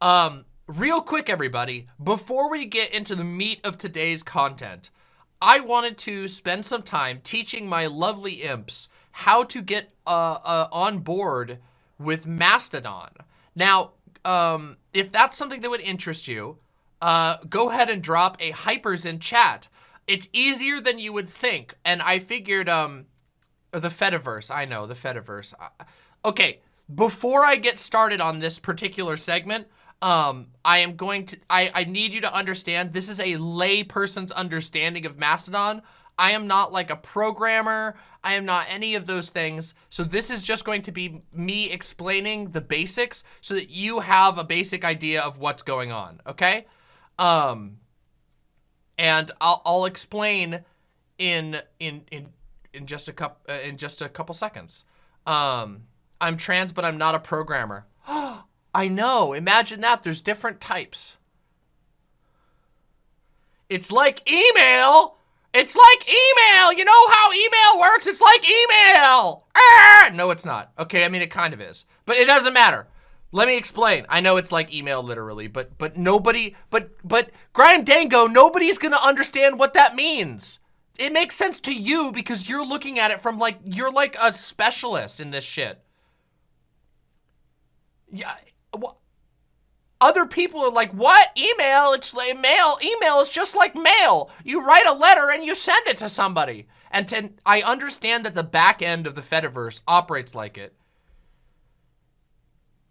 Um, real quick, everybody, before we get into the meat of today's content, I wanted to spend some time teaching my lovely imps how to get uh, uh, on board with Mastodon. Now, um, if that's something that would interest you, uh, go ahead and drop a hypers in chat. It's easier than you would think, and I figured, um, the Fediverse, I know, the Fediverse. Uh, okay, before I get started on this particular segment, um, I am going to, I, I need you to understand, this is a lay person's understanding of Mastodon. I am not like a programmer. I am not any of those things. So this is just going to be me explaining the basics so that you have a basic idea of what's going on, okay? Um, and I'll, I'll explain in, in, in, in just a couple, uh, in just a couple seconds. Um, I'm trans, but I'm not a programmer. I know. Imagine that. There's different types. It's like email. It's like email. You know how email works? It's like email. Ah! No, it's not. Okay, I mean, it kind of is. But it doesn't matter. Let me explain. I know it's like email literally, but but nobody, but, but, Grime Dango, nobody's gonna understand what that means. It makes sense to you because you're looking at it from like, you're like a specialist in this shit. Yeah, other people are like, what? Email? It's like mail. Email is just like mail. You write a letter and you send it to somebody. And to, I understand that the back end of the Fediverse operates like it.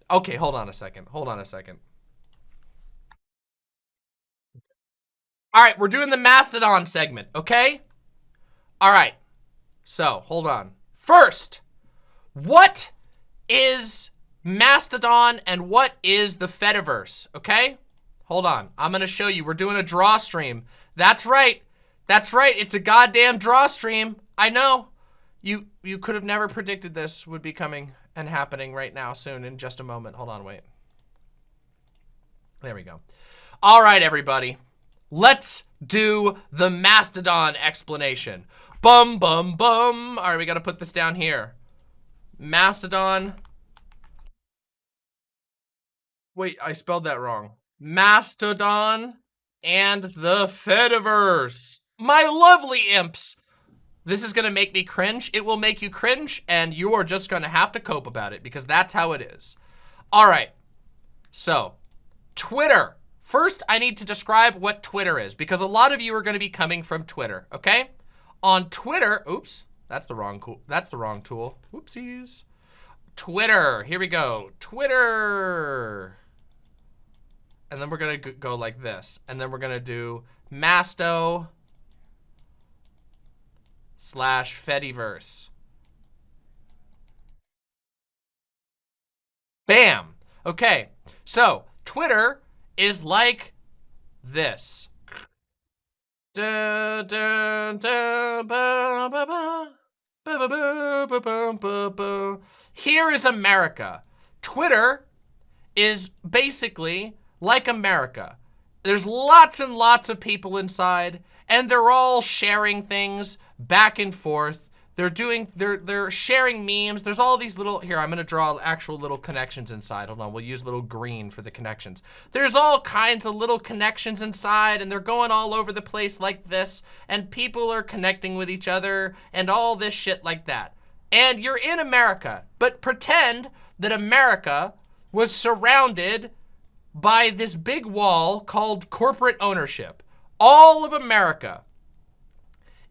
Okay, hold on a second. Hold on a second. All right, we're doing the Mastodon segment, okay? All right. So, hold on. First, what is Mastodon and what is the Fediverse, okay? Hold on, I'm gonna show you. We're doing a draw stream. That's right. That's right, it's a goddamn draw stream. I know. You you could have never predicted this would be coming and happening right now soon in just a moment. Hold on, wait. There we go. All right, everybody. Let's do the Mastodon explanation. Bum, bum, bum. All right, we got to put this down here. Mastodon Wait, I spelled that wrong. Mastodon and the Fediverse. My lovely imps. This is going to make me cringe. It will make you cringe, and you are just going to have to cope about it because that's how it is. All right. So, Twitter. First, I need to describe what Twitter is because a lot of you are going to be coming from Twitter, okay? On Twitter, oops, that's the wrong. That's the wrong tool. Whoopsies. Twitter. Here we go. Twitter and then we're gonna go like this. And then we're gonna do Masto slash Fediverse. Bam. Okay, so Twitter is like this. Here is America. Twitter is basically like America. There's lots and lots of people inside, and they're all sharing things back and forth. They're doing, they're, they're sharing memes. There's all these little, here, I'm gonna draw actual little connections inside. Hold on, we'll use little green for the connections. There's all kinds of little connections inside and they're going all over the place like this and people are connecting with each other and all this shit like that. And you're in America, but pretend that America was surrounded by this big wall called corporate ownership. All of America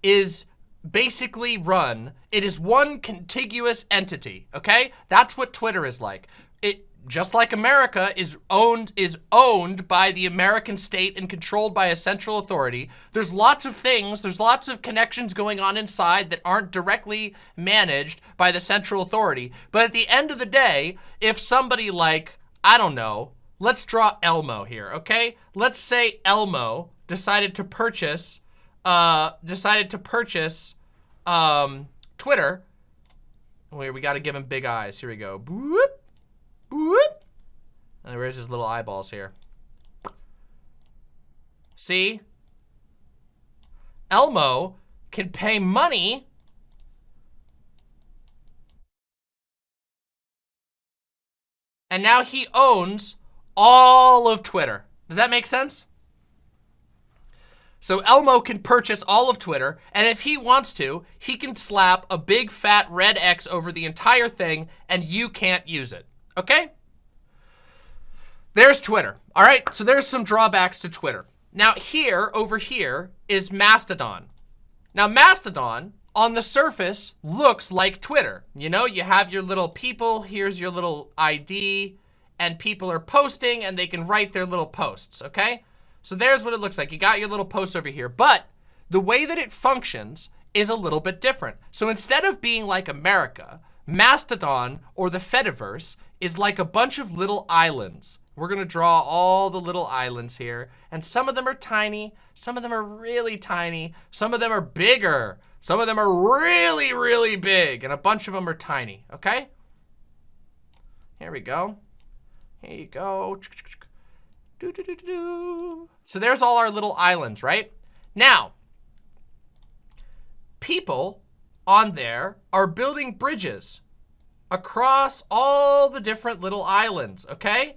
is basically run, it is one contiguous entity, okay? That's what Twitter is like. It just like America is owned is owned by the American state and controlled by a central authority. There's lots of things, there's lots of connections going on inside that aren't directly managed by the central authority. But at the end of the day, if somebody like, I don't know, let's draw Elmo here, okay? Let's say Elmo decided to purchase, uh, decided to purchase, um, Twitter. Wait, we gotta give him big eyes. Here we go. Boop, boop. And where's his little eyeballs here? See? Elmo can pay money and now he owns all of Twitter. Does that make sense? So Elmo can purchase all of Twitter, and if he wants to, he can slap a big fat red X over the entire thing, and you can't use it, okay? There's Twitter, all right? So there's some drawbacks to Twitter. Now here, over here, is Mastodon. Now Mastodon, on the surface, looks like Twitter. You know, you have your little people, here's your little ID, and people are posting, and they can write their little posts, okay? So there's what it looks like. You got your little post over here, but the way that it functions is a little bit different. So instead of being like America, Mastodon or the Fediverse is like a bunch of little islands. We're gonna draw all the little islands here, and some of them are tiny, some of them are really tiny, some of them are bigger, some of them are really, really big, and a bunch of them are tiny, okay? Here we go. Here you go. Do, do, do, So there's all our little islands, right? Now, people on there are building bridges across all the different little islands, okay?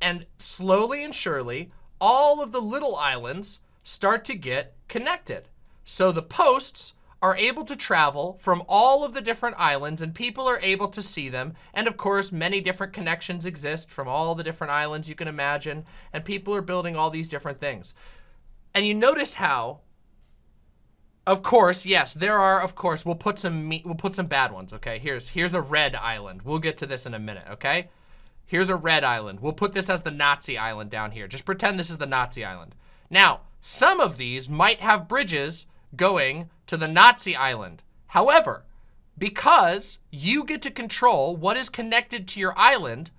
And slowly and surely, all of the little islands start to get connected. So the posts are able to travel from all of the different islands and people are able to see them. And of course, many different connections exist from all the different islands you can imagine. And people are building all these different things. And you notice how, of course, yes, there are, of course, we'll put some we'll put some bad ones, okay? Here's here's a red island. We'll get to this in a minute, okay? Here's a red island. We'll put this as the Nazi island down here. Just pretend this is the Nazi island. Now, some of these might have bridges going to the Nazi island. However, because you get to control what is connected to your island,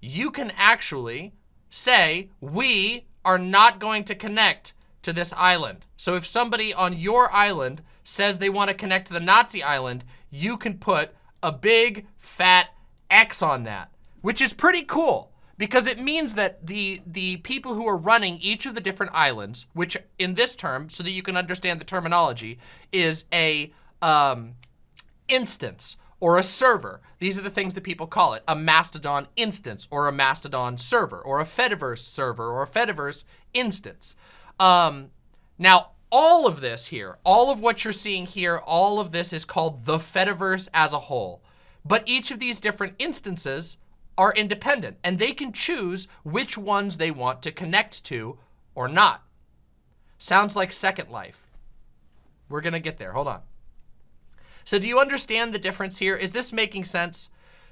you can actually say, we are not going to connect to this island. So if somebody on your island says they want to connect to the Nazi island, you can put a big fat X on that, which is pretty cool because it means that the the people who are running each of the different islands, which in this term, so that you can understand the terminology, is a um, instance or a server. These are the things that people call it, a Mastodon instance or a Mastodon server or a Fediverse server or a Fediverse instance. Um, now, all of this here, all of what you're seeing here, all of this is called the Fediverse as a whole. But each of these different instances are independent and they can choose which ones they want to connect to or not. Sounds like Second Life. We're gonna get there, hold on. So do you understand the difference here? Is this making sense?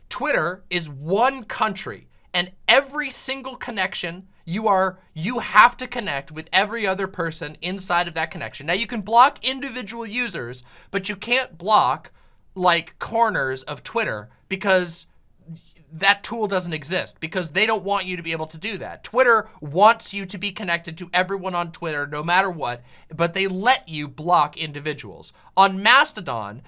Twitter is one country and every single connection you are, you have to connect with every other person inside of that connection. Now you can block individual users, but you can't block like corners of Twitter because that tool doesn't exist because they don't want you to be able to do that. Twitter wants you to be connected to everyone on Twitter no matter what, but they let you block individuals. On Mastodon,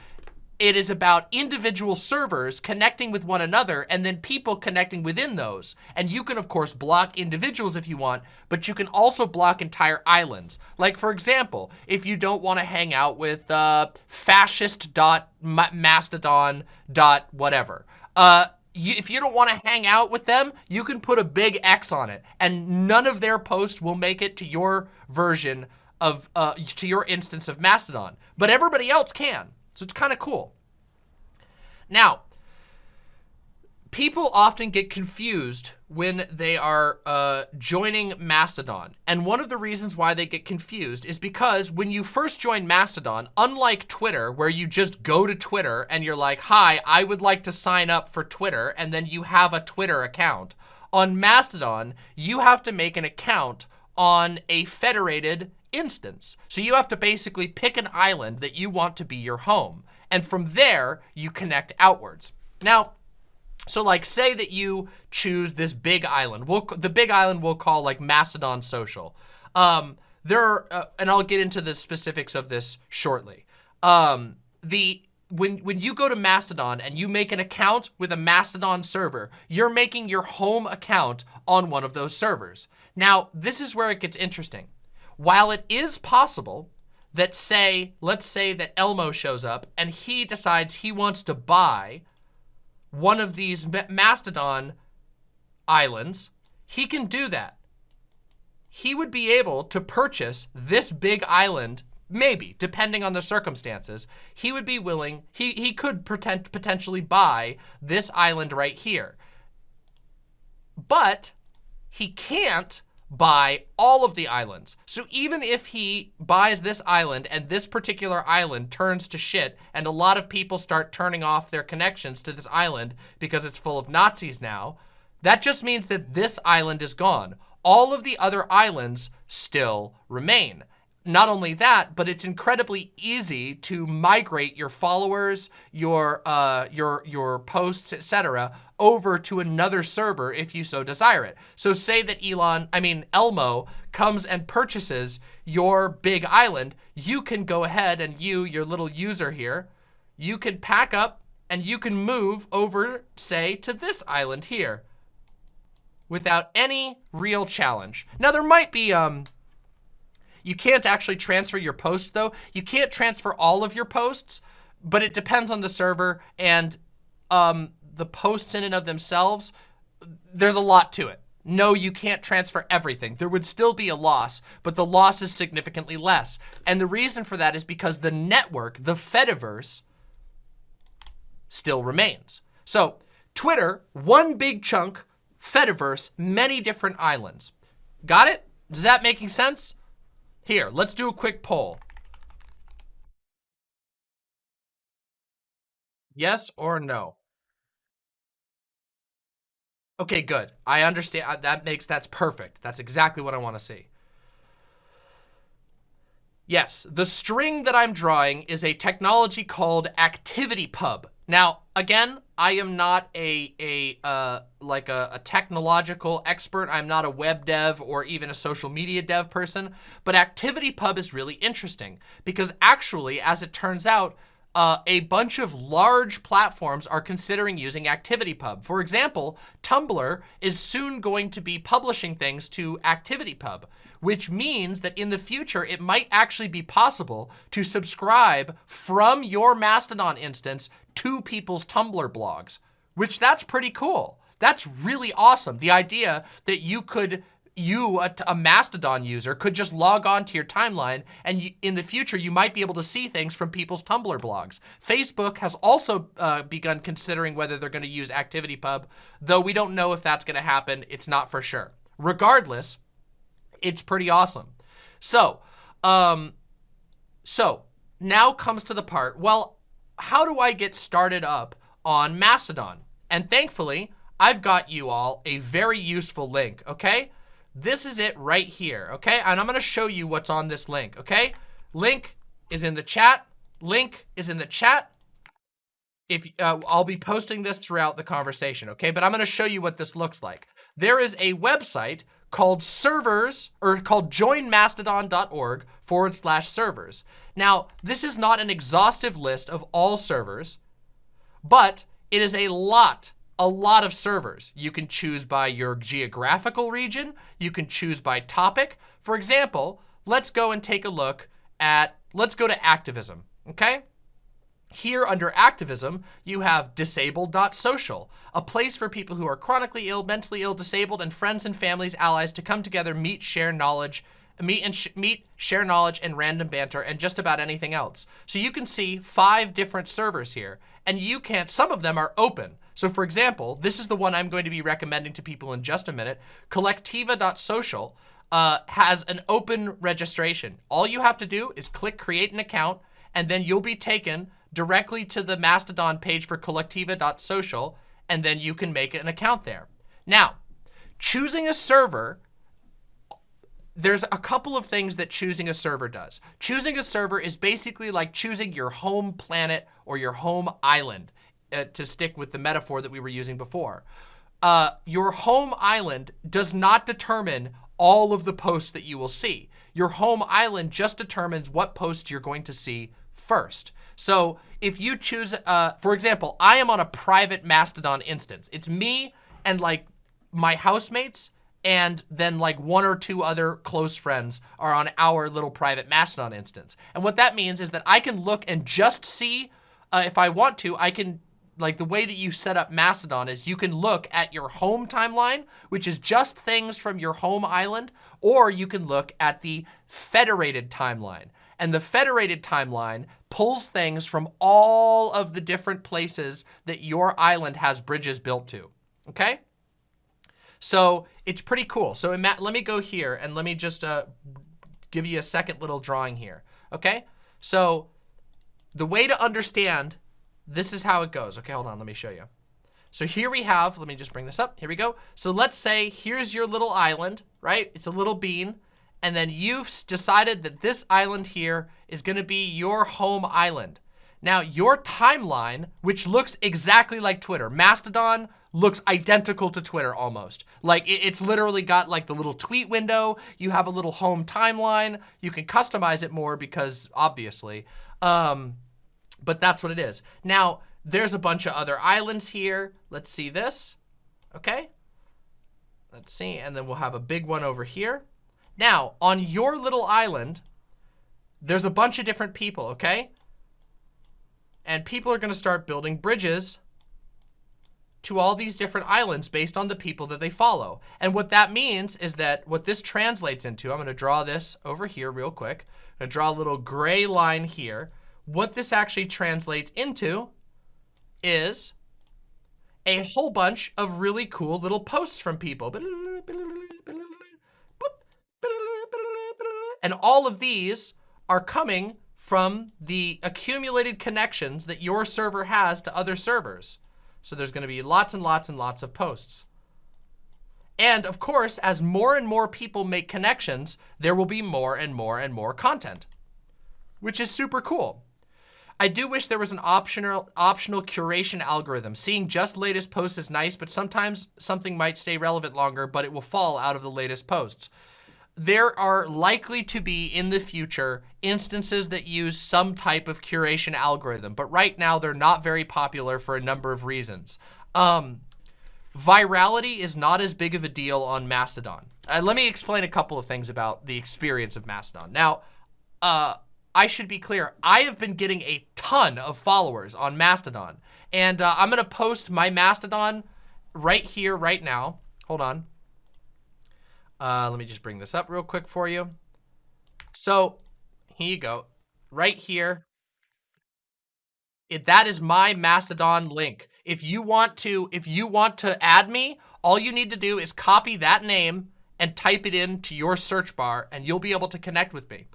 it is about individual servers connecting with one another and then people connecting within those. And you can, of course, block individuals if you want, but you can also block entire islands. Like, for example, if you don't want to hang out with uh, fascist.mastodon.whatever, uh, you, if you don't want to hang out with them, you can put a big X on it and none of their posts will make it to your version of, uh, to your instance of Mastodon, but everybody else can. So it's kind of cool. Now, people often get confused when they are uh, joining Mastodon. And one of the reasons why they get confused is because when you first join Mastodon, unlike Twitter, where you just go to Twitter and you're like, hi, I would like to sign up for Twitter, and then you have a Twitter account. On Mastodon, you have to make an account on a federated instance. So you have to basically pick an island that you want to be your home. And from there, you connect outwards. Now, so like say that you choose this big island. We'll, the big island we'll call like Mastodon Social. Um, there are, uh, and I'll get into the specifics of this shortly. Um, the when when you go to Mastodon and you make an account with a Mastodon server, you're making your home account on one of those servers. Now, this is where it gets interesting. While it is possible that say, let's say that Elmo shows up and he decides he wants to buy one of these Mastodon islands, he can do that. He would be able to purchase this big island, maybe, depending on the circumstances. He would be willing, he, he could pretend, potentially buy this island right here. But he can't buy all of the islands. So even if he buys this island and this particular island turns to shit and a lot of people start turning off their connections to this island because it's full of Nazis now, that just means that this island is gone. All of the other islands still remain not only that, but it's incredibly easy to migrate your followers, your uh, your your posts, etc., over to another server if you so desire it. So say that Elon, I mean Elmo, comes and purchases your big island, you can go ahead and you, your little user here, you can pack up and you can move over, say, to this island here without any real challenge. Now there might be um you can't actually transfer your posts though. You can't transfer all of your posts, but it depends on the server and um, the posts in and of themselves. There's a lot to it. No, you can't transfer everything. There would still be a loss, but the loss is significantly less. And the reason for that is because the network, the Fediverse, still remains. So Twitter, one big chunk, Fediverse, many different islands. Got it? Is that making sense? Here, let's do a quick poll. Yes or no? Okay, good. I understand. Uh, that makes, that's perfect. That's exactly what I want to see. Yes, the string that I'm drawing is a technology called ActivityPub. Now, again, I am not a, a uh, like a, a, technological expert. I'm not a web dev or even a social media dev person, but ActivityPub is really interesting because actually, as it turns out, uh, a bunch of large platforms are considering using ActivityPub. For example, Tumblr is soon going to be publishing things to ActivityPub, which means that in the future, it might actually be possible to subscribe from your Mastodon instance to people's Tumblr blogs, which that's pretty cool. That's really awesome. The idea that you could you, a, a, Mastodon user, could just log on to your timeline and in the future, you might be able to see things from people's Tumblr blogs. Facebook has also uh, begun considering whether they're going to use ActivityPub, though we don't know if that's going to happen. It's not for sure. Regardless, it's pretty awesome. So, um, so now comes to the part, well, how do I get started up on Mastodon? And thankfully, I've got you all a very useful link, okay? This is it right here, okay? And I'm gonna show you what's on this link, okay? Link is in the chat. Link is in the chat. If uh, I'll be posting this throughout the conversation, okay? But I'm gonna show you what this looks like. There is a website called servers, or called joinmastodon.org forward slash servers. Now, this is not an exhaustive list of all servers, but it is a lot, a lot of servers. You can choose by your geographical region. You can choose by topic. For example, let's go and take a look at, let's go to activism, okay? Here under activism, you have disabled.social, a place for people who are chronically ill, mentally ill, disabled, and friends and families, allies to come together, meet, share knowledge, meet and sh meet, share knowledge, and random banter, and just about anything else. So you can see five different servers here, and you can't, some of them are open. So for example, this is the one I'm going to be recommending to people in just a minute, kolektiva.social uh, has an open registration. All you have to do is click create an account, and then you'll be taken directly to the Mastodon page for kolektiva.social, and then you can make an account there. Now, choosing a server, there's a couple of things that choosing a server does. Choosing a server is basically like choosing your home planet or your home island, uh, to stick with the metaphor that we were using before. Uh, your home island does not determine all of the posts that you will see. Your home island just determines what posts you're going to see first. So if you choose, uh, for example, I am on a private Mastodon instance. It's me and like my housemates and then like one or two other close friends are on our little private Mastodon instance. And what that means is that I can look and just see, uh, if I want to, I can like the way that you set up Mastodon is you can look at your home timeline, which is just things from your home island, or you can look at the federated timeline. And the federated timeline pulls things from all of the different places that your island has bridges built to, okay? So it's pretty cool. So Matt, let me go here and let me just uh, give you a second little drawing here, okay? So the way to understand, this is how it goes. Okay, hold on, let me show you. So here we have, let me just bring this up. Here we go. So let's say here's your little island, right? It's a little bean. And then you've decided that this island here is gonna be your home island. Now, your timeline, which looks exactly like Twitter, Mastodon looks identical to Twitter almost. Like, it's literally got like the little tweet window. You have a little home timeline. You can customize it more because, obviously. Um, but that's what it is. Now, there's a bunch of other islands here. Let's see this. Okay. Let's see. And then we'll have a big one over here. Now, on your little island, there's a bunch of different people, okay? And people are going to start building bridges to all these different islands based on the people that they follow. And what that means is that what this translates into, I'm going to draw this over here real quick. I'm going to draw a little gray line here. What this actually translates into is a whole bunch of really cool little posts from people. And all of these are coming from the accumulated connections that your server has to other servers. So there's going to be lots and lots and lots of posts. And of course, as more and more people make connections, there will be more and more and more content, which is super cool. I do wish there was an optional optional curation algorithm. Seeing just latest posts is nice, but sometimes something might stay relevant longer, but it will fall out of the latest posts there are likely to be in the future instances that use some type of curation algorithm, but right now they're not very popular for a number of reasons. Um, virality is not as big of a deal on Mastodon. Uh, let me explain a couple of things about the experience of Mastodon. Now, uh, I should be clear, I have been getting a ton of followers on Mastodon, and uh, I'm gonna post my Mastodon right here, right now. Hold on. Uh, let me just bring this up real quick for you. So here you go. Right here. It, that is my Mastodon link. If you want to, if you want to add me, all you need to do is copy that name and type it into your search bar and you'll be able to connect with me.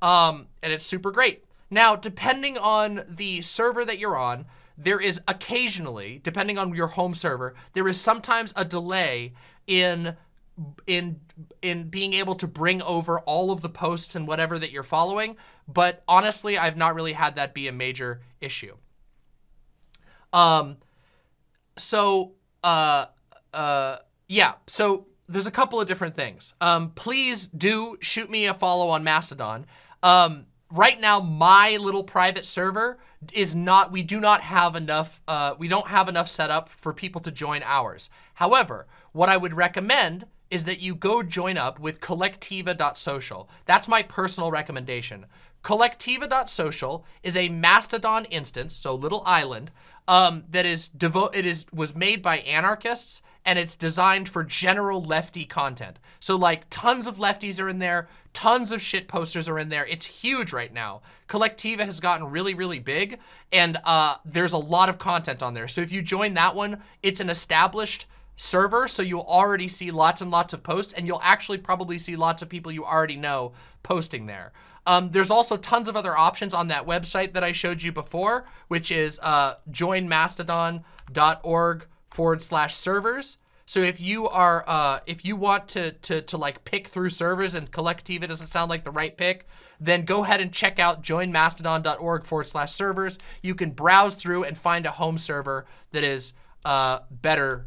Um, and it's super great. Now, depending on the server that you're on, there is occasionally, depending on your home server, there is sometimes a delay in in in being able to bring over all of the posts and whatever that you're following. But honestly, I've not really had that be a major issue. Um, so, uh, uh, yeah, so there's a couple of different things. Um, please do shoot me a follow on Mastodon. Um, right now, my little private server is not, we do not have enough, uh, we don't have enough set up for people to join ours. However, what I would recommend is that you go join up with kolektiva.social. That's my personal recommendation. Kolektiva.social is a Mastodon instance, so little island, um, that is devo it is was made by anarchists and it's designed for general lefty content. So like tons of lefties are in there, tons of shit posters are in there. It's huge right now. Kolektiva has gotten really, really big and uh, there's a lot of content on there. So if you join that one, it's an established server, so you'll already see lots and lots of posts, and you'll actually probably see lots of people you already know posting there. Um, there's also tons of other options on that website that I showed you before, which is uh, joinmastodon.org forward slash servers. So if you are, uh, if you want to, to, to like pick through servers and Kolektiva doesn't sound like the right pick, then go ahead and check out joinmastodon.org forward slash servers. You can browse through and find a home server that is uh, better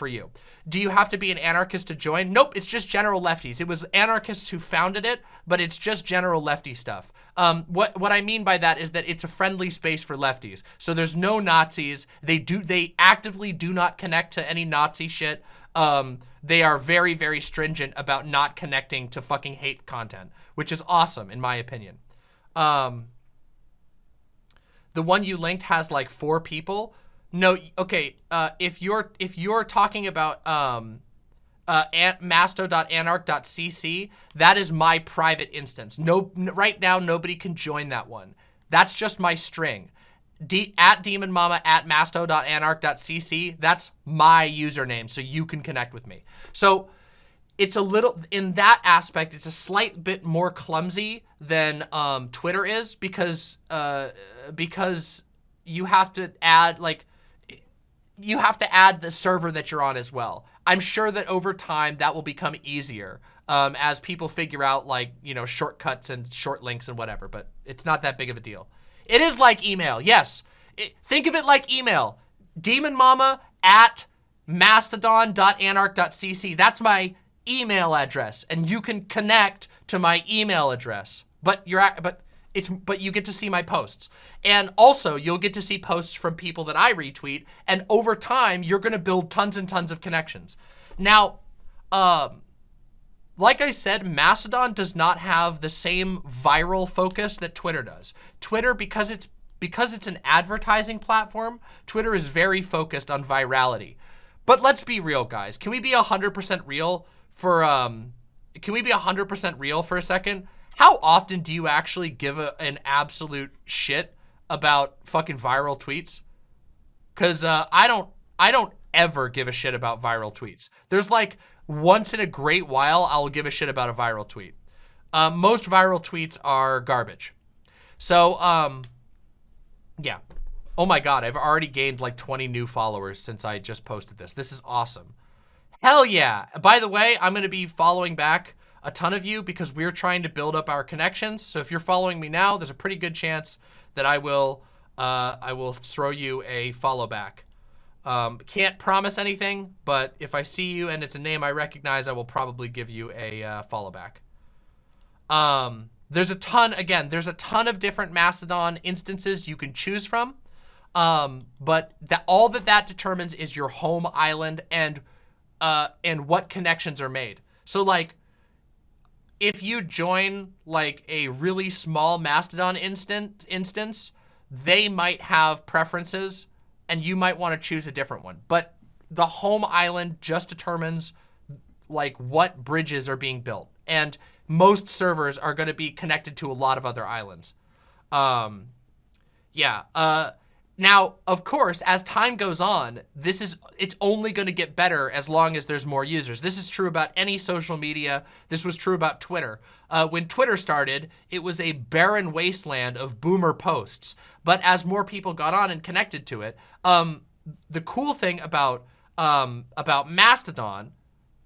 for you. Do you have to be an anarchist to join? Nope, it's just general lefties. It was anarchists who founded it, but it's just general lefty stuff. Um, what what I mean by that is that it's a friendly space for lefties. So there's no Nazis. They do they actively do not connect to any Nazi shit. Um, they are very very stringent about not connecting to fucking hate content, which is awesome in my opinion. Um, the one you linked has like four people No, okay. Uh, if you're if you're talking about um, uh, masto.anarch.cc, that is my private instance. No, right now nobody can join that one. That's just my string. D at demon mama at masto.anarch.cc. That's my username, so you can connect with me. So it's a little in that aspect. It's a slight bit more clumsy than um, Twitter is because uh, because you have to add like you have to add the server that you're on as well. I'm sure that over time that will become easier um, as people figure out like, you know, shortcuts and short links and whatever, but it's not that big of a deal. It is like email, yes. It, think of it like email. Demon Mama at mastodon.anarch.cc. That's my email address, and you can connect to my email address. But you're but it's but you get to see my posts. And also, you'll get to see posts from people that I retweet, and over time, you're going to build tons and tons of connections. Now, um, like I said, Mastodon does not have the same viral focus that Twitter does. Twitter, because it's because it's an advertising platform, Twitter is very focused on virality. But let's be real, guys. Can we be 100% real for, um, can we be 100% real for a second? How often do you actually give a, an absolute shit about fucking viral tweets? Cause uh, I don't, I don't ever give a shit about viral tweets. There's like once in a great while, I'll give a shit about a viral tweet. Um, most viral tweets are garbage. So, um, yeah. Oh my God, I've already gained like 20 new followers since I just posted this. This is awesome. Hell yeah. By the way, I'm going to be following back a ton of you because we're trying to build up our connections. So if you're following me now, there's a pretty good chance that I will uh, I will throw you a follow back. Um, can't promise anything, but if I see you and it's a name I recognize, I will probably give you a uh, follow back. Um, there's a ton, again, there's a ton of different Mastodon instances you can choose from. Um, but that all that that determines is your home island and uh, and what connections are made. So like if you join like a really small Mastodon instant instance, they might have preferences and you might want to choose a different one. But the home island just determines like what bridges are being built. And most servers are going to be connected to a lot of other islands. Um, yeah. Uh, now, of course, as time goes on, this is it's only going to get better as long as there's more users. This is true about any social media. This was true about Twitter. Uh, when Twitter started, it was a barren wasteland of boomer posts. But as more people got on and connected to it, um, the cool thing about um, about Mastodon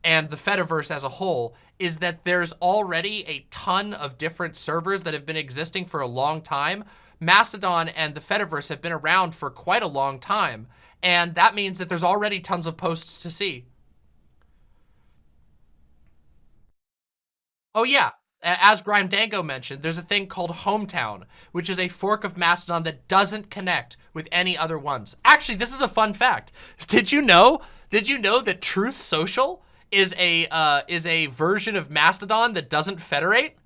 and the Fediverse as a whole is that there's already a ton of different servers that have been existing for a long time Mastodon and the Fediverse have been around for quite a long time, and that means that there's already tons of posts to see. Oh yeah, as Grime Dango mentioned, there's a thing called Hometown, which is a fork of Mastodon that doesn't connect with any other ones. Actually, this is a fun fact. Did you know? Did you know that Truth Social is a uh, is a version of Mastodon that doesn't federate?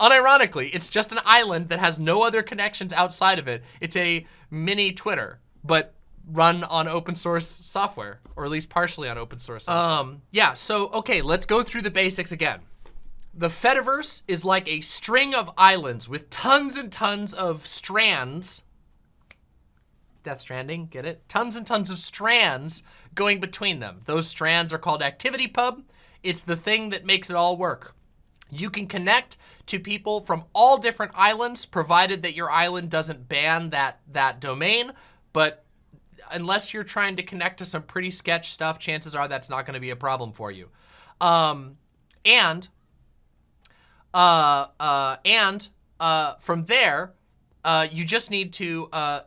Unironically, it's just an island that has no other connections outside of it. It's a mini Twitter, but run on open source software, or at least partially on open source. Um, yeah, so, okay, let's go through the basics again. The Fediverse is like a string of islands with tons and tons of strands. Death Stranding, get it? Tons and tons of strands going between them. Those strands are called ActivityPub. It's the thing that makes it all work. You can connect to people from all different islands, provided that your island doesn't ban that, that domain. But unless you're trying to connect to some pretty sketch stuff, chances are that's not going to be a problem for you. Um, and, uh, uh, and, uh, from there, uh, you just need to, uh,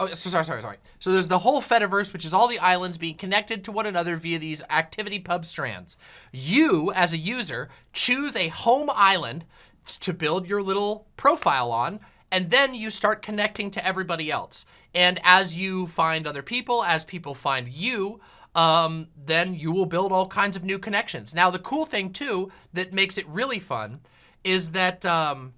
Oh, so sorry, sorry, sorry. So there's the whole Fediverse, which is all the islands being connected to one another via these ActivityPub strands. You, as a user, choose a home island to build your little profile on, and then you start connecting to everybody else. And as you find other people, as people find you, um, then you will build all kinds of new connections. Now, the cool thing, too, that makes it really fun is that um,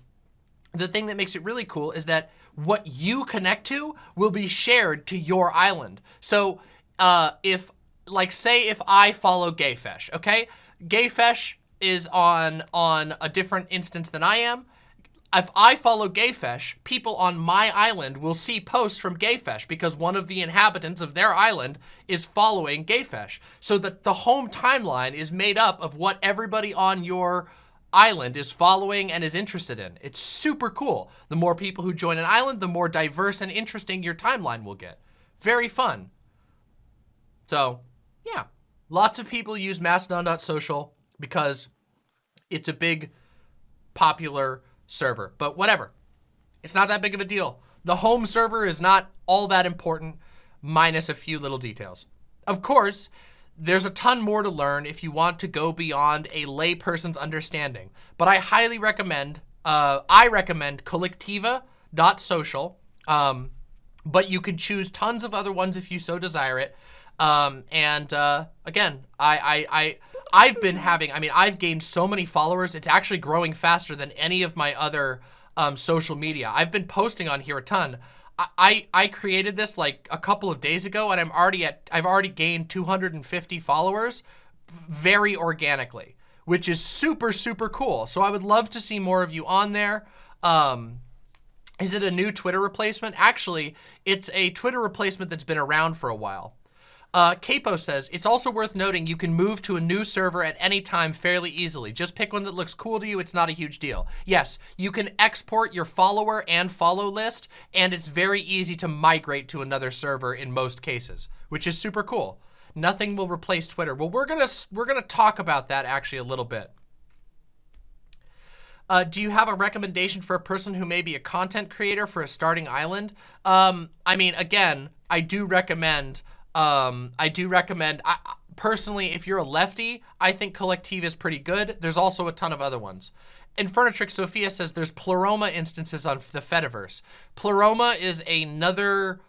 the thing that makes it really cool is that what you connect to will be shared to your island. So uh, if, like say if I follow Gayfesh, okay? Gayfesh is on, on a different instance than I am if I follow Gayfesh, people on my island will see posts from Gayfesh because one of the inhabitants of their island is following Gayfesh. So that the home timeline is made up of what everybody on your island is following and is interested in. It's super cool. The more people who join an island, the more diverse and interesting your timeline will get. Very fun. So, yeah. Lots of people use Mastodon.social because it's a big, popular server, but whatever. It's not that big of a deal. The home server is not all that important, minus a few little details. Of course, there's a ton more to learn if you want to go beyond a layperson's understanding, but I highly recommend, uh, I recommend kolektiva.social, um, but you can choose tons of other ones if you so desire it. Um, and uh, again, I, I, I I've been having, I mean, I've gained so many followers. It's actually growing faster than any of my other um, social media. I've been posting on here a ton. I, I created this like a couple of days ago and I'm already at, I've already gained 250 followers very organically, which is super, super cool. So I would love to see more of you on there. Um, is it a new Twitter replacement? Actually, it's a Twitter replacement that's been around for a while. Uh, Capo says, it's also worth noting you can move to a new server at any time fairly easily. Just pick one that looks cool to you. It's not a huge deal. Yes, you can export your follower and follow list, and it's very easy to migrate to another server in most cases, which is super cool. Nothing will replace Twitter. Well, we're gonna we're gonna talk about that actually a little bit. Uh, do you have a recommendation for a person who may be a content creator for a starting island? Um, I mean, again, I do recommend um, I do recommend, I, personally, if you're a lefty, I think Collective is pretty good. There's also a ton of other ones. Infernatrix Sophia says there's Pleroma instances on the Fediverse. Pleroma is another,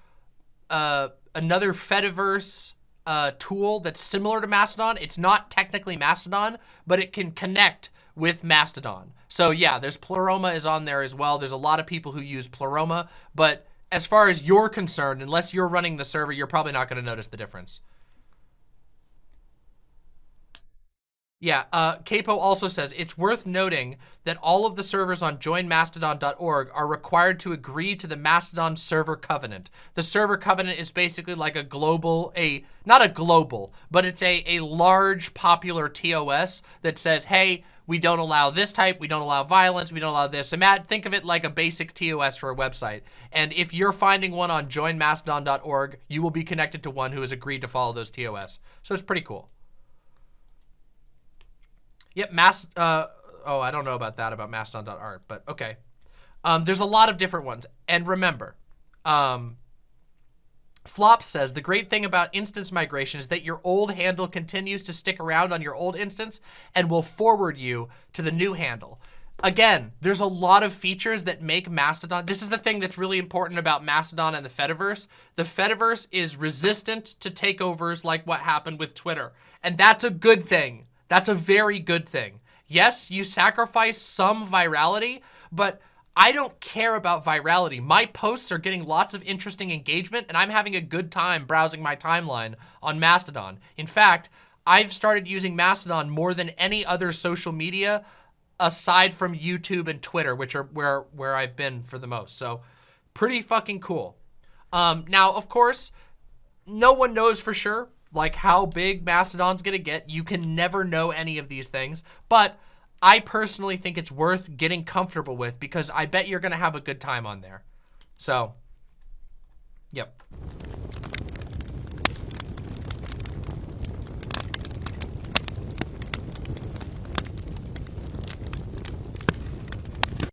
uh, another Fediverse uh, tool that's similar to Mastodon. It's not technically Mastodon, but it can connect with Mastodon. So yeah, there's Pleroma is on there as well. There's a lot of people who use Pleroma, but as far as you're concerned, unless you're running the server, you're probably not going to notice the difference. Yeah, uh, Capo also says, it's worth noting that all of the servers on joinmastodon.org are required to agree to the Mastodon server covenant. The server covenant is basically like a global, a not a global, but it's a, a large popular TOS that says, hey, we don't allow this type, we don't allow violence, we don't allow this. And Matt, think of it like a basic TOS for a website. And if you're finding one on joinmastodon.org, you will be connected to one who has agreed to follow those TOS. So it's pretty cool. Yep, Mast, uh, oh, I don't know about that, about mastodon.art, but okay. Um, there's a lot of different ones. And remember, um, Flop says, the great thing about instance migration is that your old handle continues to stick around on your old instance and will forward you to the new handle. Again, there's a lot of features that make Mastodon. This is the thing that's really important about Mastodon and the Fediverse. The Fediverse is resistant to takeovers like what happened with Twitter. And that's a good thing. That's a very good thing. Yes, you sacrifice some virality, but I don't care about virality. My posts are getting lots of interesting engagement and I'm having a good time browsing my timeline on Mastodon. In fact, I've started using Mastodon more than any other social media aside from YouTube and Twitter, which are where, where I've been for the most. So pretty fucking cool. Um, now, of course, no one knows for sure like how big Mastodon's gonna get. You can never know any of these things, but I personally think it's worth getting comfortable with because I bet you're going to have a good time on there. So, yep.